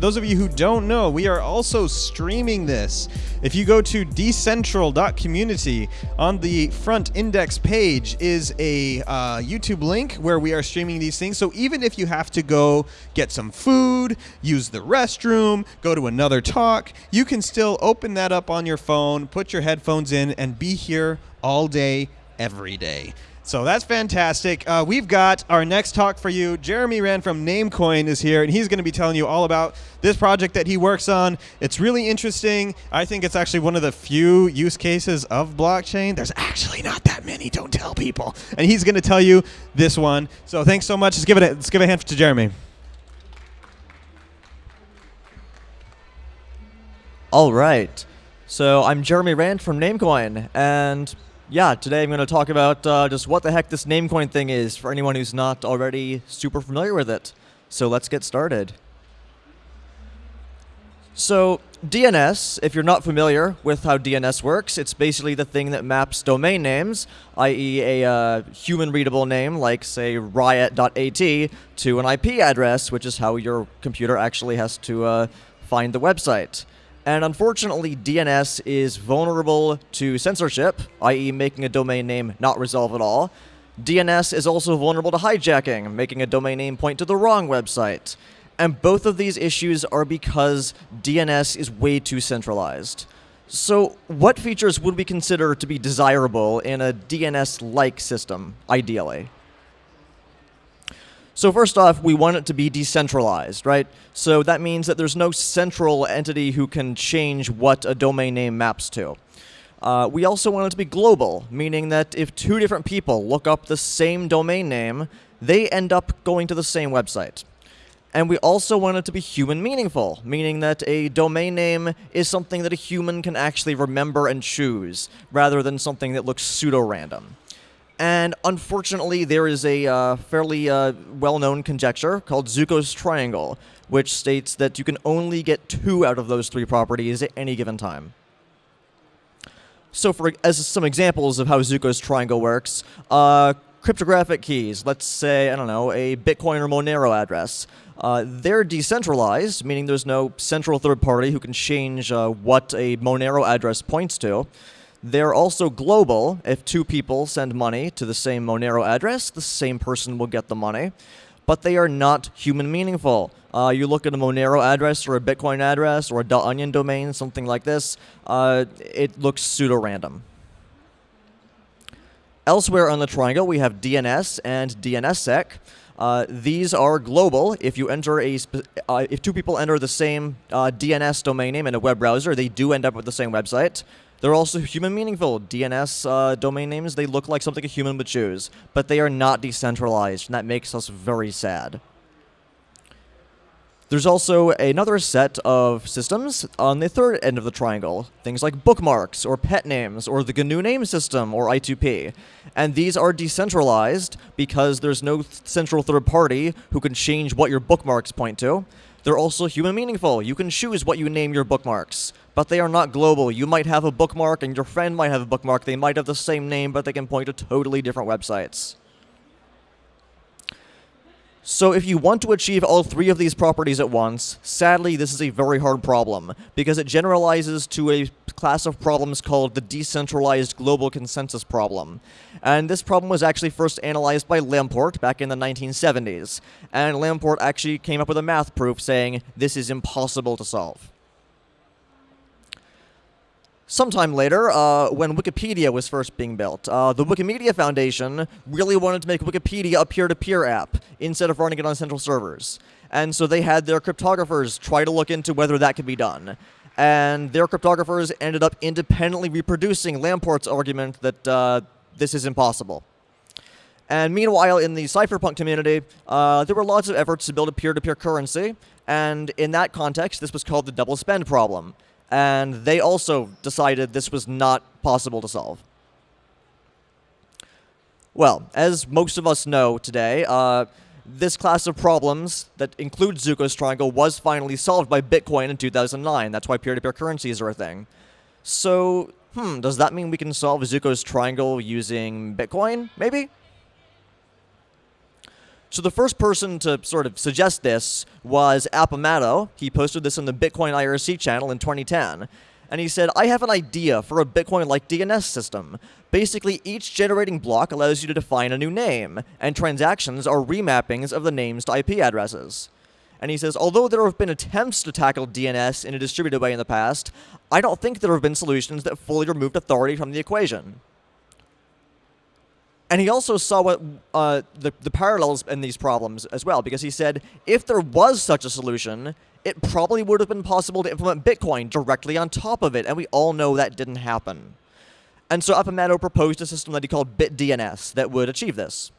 For those of you who don't know, we are also streaming this. If you go to decentral.community, on the front index page is a uh, YouTube link where we are streaming these things. So even if you have to go get some food, use the restroom, go to another talk, you can still open that up on your phone, put your headphones in, and be here all day, every day. So that's fantastic. Uh, we've got our next talk for you. Jeremy Rand from Namecoin is here, and he's going to be telling you all about this project that he works on. It's really interesting. I think it's actually one of the few use cases of blockchain. There's actually not that many. Don't tell people. And he's going to tell you this one. So thanks so much. Let's give it. A, let's give a hand to Jeremy. All right. So I'm Jeremy Rand from Namecoin, and yeah, today I'm going to talk about uh, just what the heck this Namecoin thing is for anyone who's not already super familiar with it. So let's get started. So DNS, if you're not familiar with how DNS works, it's basically the thing that maps domain names, i.e. a uh, human-readable name like, say, riot.at, to an IP address, which is how your computer actually has to uh, find the website. And unfortunately, DNS is vulnerable to censorship, i.e. making a domain name not resolve at all. DNS is also vulnerable to hijacking, making a domain name point to the wrong website. And both of these issues are because DNS is way too centralized. So what features would we consider to be desirable in a DNS-like system, ideally? So first off, we want it to be decentralized, right? So that means that there's no central entity who can change what a domain name maps to. Uh, we also want it to be global, meaning that if two different people look up the same domain name, they end up going to the same website. And we also want it to be human meaningful, meaning that a domain name is something that a human can actually remember and choose, rather than something that looks pseudo-random. And unfortunately, there is a uh, fairly uh, well-known conjecture called Zooko's triangle, which states that you can only get two out of those three properties at any given time. So for as some examples of how Zooko's triangle works, uh, cryptographic keys, let's say, I don't know, a Bitcoin or Monero address. Uh, they're decentralized, meaning there's no central third party who can change uh, what a Monero address points to. They're also global. If two people send money to the same Monero address, the same person will get the money. But they are not human meaningful. Uh, you look at a Monero address or a Bitcoin address or a dot .onion domain, something like this, uh, it looks pseudo-random. Elsewhere on the triangle, we have DNS and DNSSEC. Uh, these are global. If you enter a, uh, if two people enter the same uh, DNS domain name in a web browser, they do end up with the same website. They're also human meaningful. DNS uh, domain names, they look like something a human would choose, but they are not decentralized, and that makes us very sad. There's also another set of systems on the third end of the triangle, things like bookmarks, or pet names, or the GNU name system, or I2P. And these are decentralized because there's no central third party who can change what your bookmarks point to. They're also human meaningful. You can choose what you name your bookmarks, but they are not global. You might have a bookmark and your friend might have a bookmark. They might have the same name, but they can point to totally different websites. So if you want to achieve all three of these properties at once, sadly this is a very hard problem, because it generalizes to a class of problems called the decentralized global consensus problem. And this problem was actually first analyzed by Lamport back in the 1970s. And Lamport actually came up with a math proof saying this is impossible to solve. Sometime later, uh, when Wikipedia was first being built, uh, the Wikimedia Foundation really wanted to make Wikipedia a peer-to-peer -peer app instead of running it on central servers. And so they had their cryptographers try to look into whether that could be done. And their cryptographers ended up independently reproducing Lamport's argument that uh, this is impossible. And meanwhile, in the cypherpunk community, uh, there were lots of efforts to build a peer-to-peer -peer currency. And in that context, this was called the double spend problem and they also decided this was not possible to solve. Well, as most of us know today, uh, this class of problems that includes Zooko's triangle was finally solved by Bitcoin in 2009. That's why peer-to-peer -peer currencies are a thing. So, hmm, does that mean we can solve Zooko's triangle using Bitcoin, maybe? So the first person to sort of suggest this was Appamatto. He posted this in the Bitcoin IRC channel in 2010. And he said, I have an idea for a Bitcoin-like DNS system. Basically, each generating block allows you to define a new name, and transactions are remappings of the names to IP addresses. And he says, although there have been attempts to tackle DNS in a distributed way in the past, I don't think there have been solutions that fully removed authority from the equation. And he also saw what uh, the, the parallels in these problems as well, because he said if there was such a solution, it probably would have been possible to implement Bitcoin directly on top of it, and we all know that didn't happen. And so Appamatto proposed a system that he called BitDNS that would achieve this.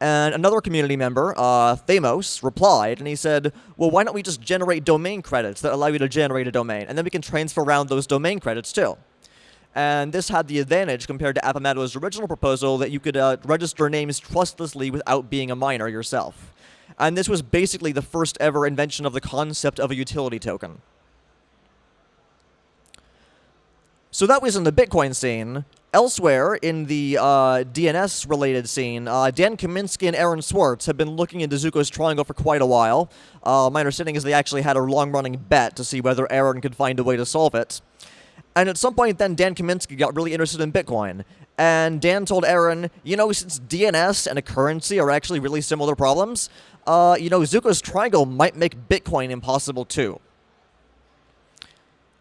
And another community member, uh, Theymos, replied, and he said, well, why don't we just generate domain credits that allow you to generate a domain, and then we can transfer around those domain credits too. And this had the advantage compared to Appamatto's original proposal that you could uh, register names trustlessly without being a miner yourself. And this was basically the first ever invention of the concept of a utility token. So that was in the Bitcoin scene. Elsewhere in the uh, DNS-related scene, uh, Dan Kaminsky and Aaron Swartz have been looking into Zooko's triangle for quite a while. Uh, my understanding is they actually had a long-running bet to see whether Aaron could find a way to solve it. And at some point then, Dan Kaminsky got really interested in Bitcoin. And Dan told Aaron, you know, since DNS and a currency are actually really similar problems, uh, you know, Zooko's triangle might make Bitcoin impossible too.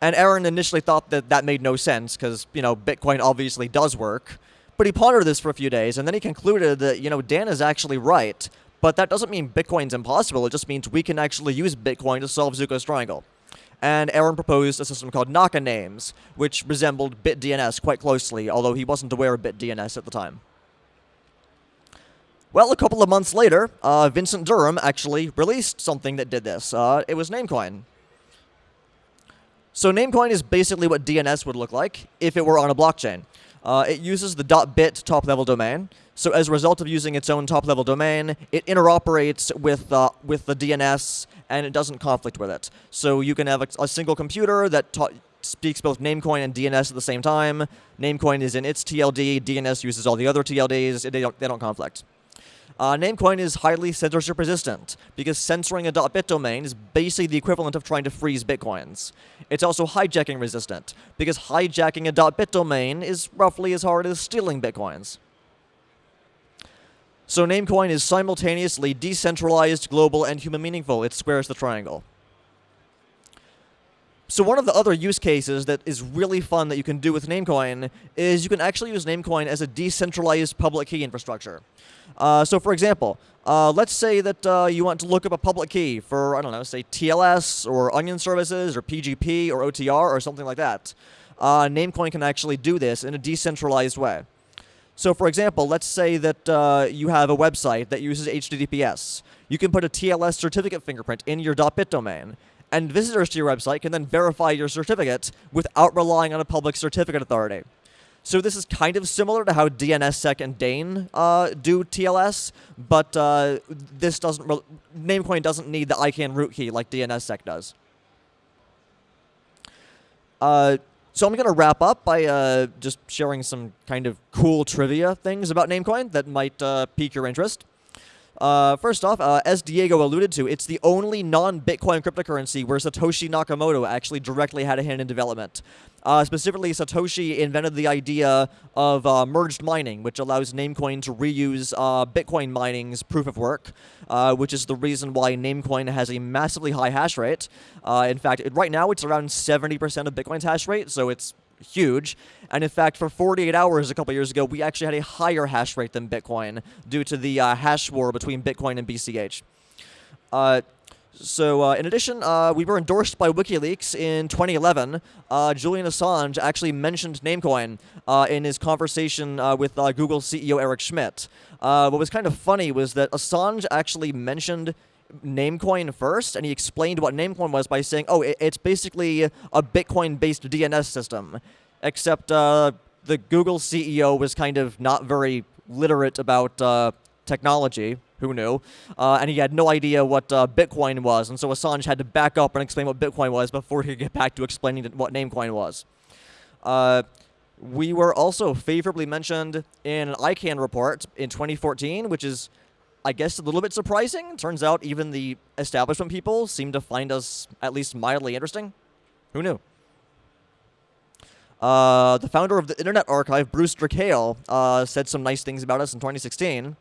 And Aaron initially thought that that made no sense because, you know, Bitcoin obviously does work. But he pondered this for a few days, and then he concluded that, you know, Dan is actually right. But that doesn't mean Bitcoin's impossible. It just means we can actually use Bitcoin to solve Zooko's triangle and Aaron proposed a system called Nakanames, which resembled BitDNS quite closely, although he wasn't aware of BitDNS at the time. Well, a couple of months later, uh, Vincent Durham actually released something that did this. Uh, it was Namecoin. So Namecoin is basically what DNS would look like if it were on a blockchain. Uh, it uses the .bit top-level domain. So as a result of using its own top-level domain, it interoperates with uh, with the DNS and it doesn't conflict with it. So you can have a, a single computer that speaks both Namecoin and DNS at the same time. Namecoin is in its TLD. DNS uses all the other TLDs. They don't, they don't conflict. Uh, Namecoin is highly censorship resistant because censoring a .bit domain is basically the equivalent of trying to freeze bitcoins. It's also hijacking resistant because hijacking a .bit domain is roughly as hard as stealing bitcoins. So Namecoin is simultaneously decentralized, global, and human meaningful. It squares the triangle. So one of the other use cases that is really fun that you can do with Namecoin is you can actually use Namecoin as a decentralized public key infrastructure. Uh, so for example, uh, let's say that uh, you want to look up a public key for, I don't know, say TLS or Onion services or PGP or OTR or something like that. Uh, Namecoin can actually do this in a decentralized way. So for example, let's say that uh, you have a website that uses HTTPS. You can put a TLS certificate fingerprint in your .bit domain, and visitors to your website can then verify your certificate without relying on a public certificate authority. So this is kind of similar to how DNSSEC and DANE uh, do TLS, but uh, this doesn't. Namecoin doesn't need the ICANN root key like DNSSEC does. So I'm going to wrap up by uh, just sharing some kind of cool trivia things about Namecoin that might uh, pique your interest. Uh, first off, uh, as Diego alluded to, it's the only non-Bitcoin cryptocurrency where Satoshi Nakamoto actually directly had a hand in development. Uh, specifically, Satoshi invented the idea of uh, merged mining, which allows Namecoin to reuse uh, Bitcoin mining's proof of work, uh, which is the reason why Namecoin has a massively high hash rate. in fact, it, right now it's around 70% of Bitcoin's hash rate, so it's huge. And in fact, for 48 hours a couple years ago, we actually had a higher hash rate than Bitcoin due to the uh, hash war between Bitcoin and BCH. So, uh, in addition, uh, we were endorsed by WikiLeaks in 2011. Uh, Julian Assange actually mentioned Namecoin uh, in his conversation uh, with uh, Google CEO Eric Schmidt. what was kind of funny was that Assange actually mentioned Namecoin first, and he explained what Namecoin was by saying, oh, it's basically a Bitcoin-based DNS system, except the Google CEO was kind of not very literate about technology, who knew, uh, and he had no idea what uh, Bitcoin was, and so Assange had to back up and explain what Bitcoin was before he could get back to explaining what Namecoin was. Uh, We were also favorably mentioned in an ICANN report in 2014, which is, I guess, a little bit surprising. Turns out even the establishment people seem to find us at least mildly interesting. Who knew? Uh, the founder of the Internet Archive, Brewster Kahle, uh, said some nice things about us in 2016.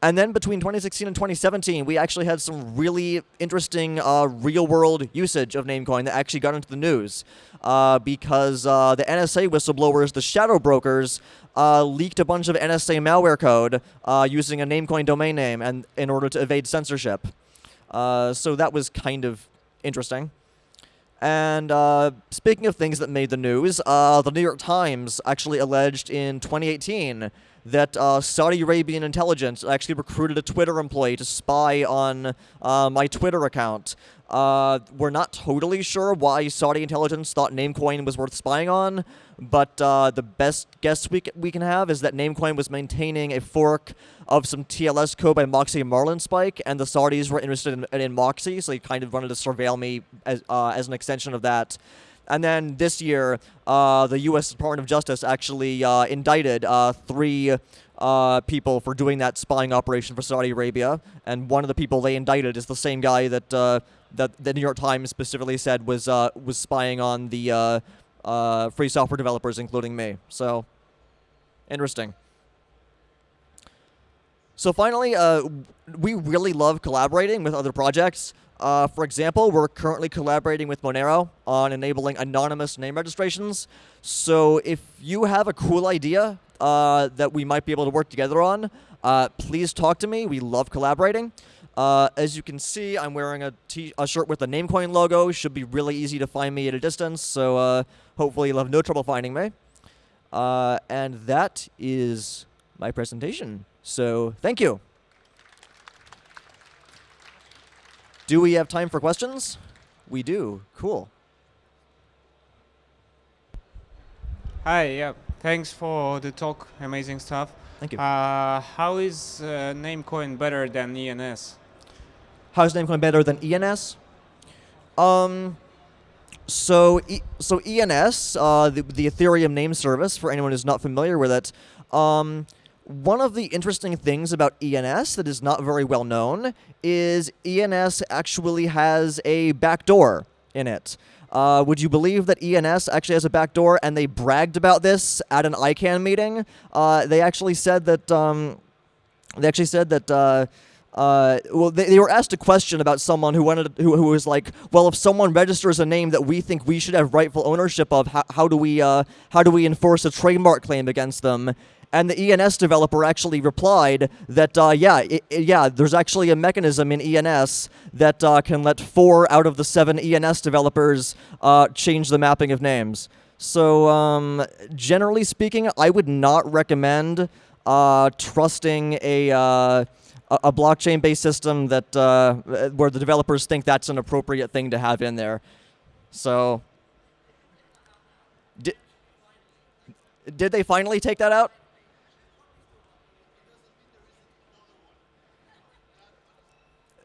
And then between 2016 and 2017, we actually had some really interesting uh, real world usage of Namecoin that actually got into the news. Uh, because uh, the NSA whistleblowers, the shadow brokers, uh, leaked a bunch of NSA malware code uh, using a Namecoin domain name and in order to evade censorship. Uh, so that was kind of interesting. And speaking of things that made the news, the New York Times actually alleged in 2018 that uh, Saudi Arabian intelligence actually recruited a Twitter employee to spy on uh, my Twitter account. Uh, we're not totally sure why Saudi intelligence thought Namecoin was worth spying on, but uh, the best guess we, we can have is that Namecoin was maintaining a fork of some TLS code by Moxie and Marlinspike, and the Saudis were interested in, in Moxie, so they kind of wanted to surveil me as, uh, as an extension of that. And then this year, uh, the U.S. Department of Justice actually uh, indicted uh, three uh, people for doing that spying operation for Saudi Arabia. And one of the people they indicted is the same guy that uh, that the New York Times specifically said was uh, was spying on the free software developers, including me. So, interesting. So finally, we really love collaborating with other projects. Uh, for example, we're currently collaborating with Monero on enabling anonymous name registrations. So if you have a cool idea uh, that we might be able to work together on, uh, please talk to me. We love collaborating. Uh, as you can see, I'm wearing a, a shirt with the Namecoin logo. Should be really easy to find me at a distance, so uh, hopefully you'll have no trouble finding me. Uh, and that is my presentation. So thank you. Do we have time for questions? We do. Cool. Hi, yeah. Thanks for the talk. Amazing stuff. Thank you. Uh, how is uh, Namecoin better than ENS? How is Namecoin better than ENS? Um, so, e so ENS, uh, the, the Ethereum name service, for anyone who's not familiar with it, um, one of the interesting things about ENS that is not very well known is ENS actually has a backdoor in it. Uh, would you believe that ENS actually has a backdoor and they bragged about this at an ICANN meeting? Uh, they actually said that um, they actually said that uh, uh, well, they, they were asked a question about someone who wanted who, who was like, well, if someone registers a name that we think we should have rightful ownership of, how, how do we uh, how do we enforce a trademark claim against them? And the ENS developer actually replied that, uh, yeah, it, it, yeah, there's actually a mechanism in ENS that uh, can let four out of the seven ENS developers uh, change the mapping of names. So um, generally speaking, I would not recommend uh, trusting a uh, a blockchain-based system that uh, where the developers think that's an appropriate thing to have in there. So, did they finally take that out?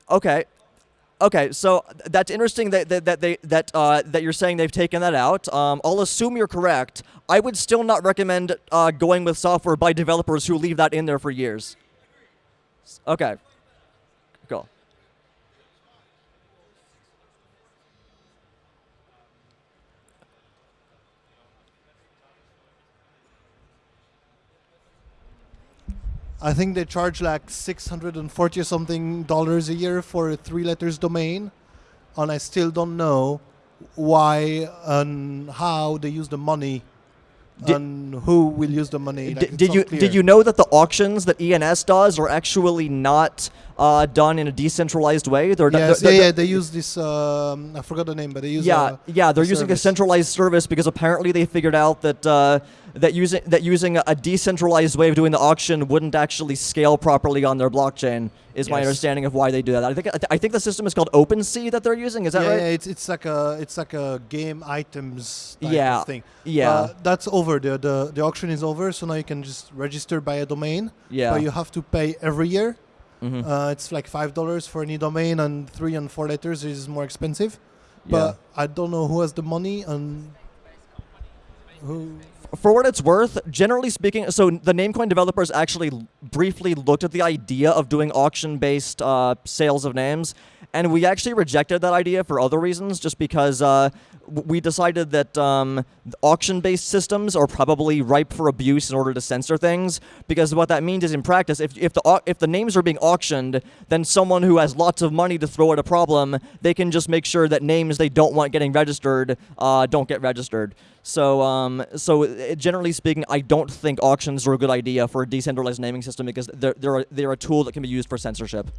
Okay. Okay, so that's interesting that that, that they that uh, that you're saying they've taken that out. Um, I'll assume you're correct. I would still not recommend uh, going with software by developers who leave that in there for years. Okay, cool. I think they charge like 640 or something dollars a year for a three letters domain. And I still don't know why and how they use the money did, and who will use the money. Like did, you did you know that the auctions that ENS does are actually not uh, done in a decentralized way? They're, yes, they're, yeah, they're, yeah. They use this. Um, I forgot the name, but they use. Yeah, a, yeah. They're using service. a centralized service because apparently they figured out that uh, that using that using a decentralized way of doing the auction wouldn't actually scale properly on their blockchain. Is yes. my understanding of why they do that. I think I think the system is called OpenSea that they're using. Is that yeah, right? Yeah, it's it's like a it's like a game items yeah, thing. Yeah, uh, that's over. The, the the auction is over, so now you can just register by a domain. Yeah, but you have to pay every year. Mm -hmm. uh, it's like five dollars for any domain, and three and four letters is more expensive. But I don't know who has the money and Who? For what it's worth, generally speaking, so the Namecoin developers actually briefly looked at the idea of doing auction-based uh, sales of names, and we actually rejected that idea for other reasons, just because uh, we decided that um, auction-based systems are probably ripe for abuse in order to censor things. Because what that means is, in practice, if if the if the names are being auctioned, then someone who has lots of money to throw at a problem, they can just make sure that names they don't want getting registered uh, don't get registered. So, um, so uh, generally speaking, I don't think auctions are a good idea for a decentralized naming system because they're, they're, a, they're a tool that can be used for censorship.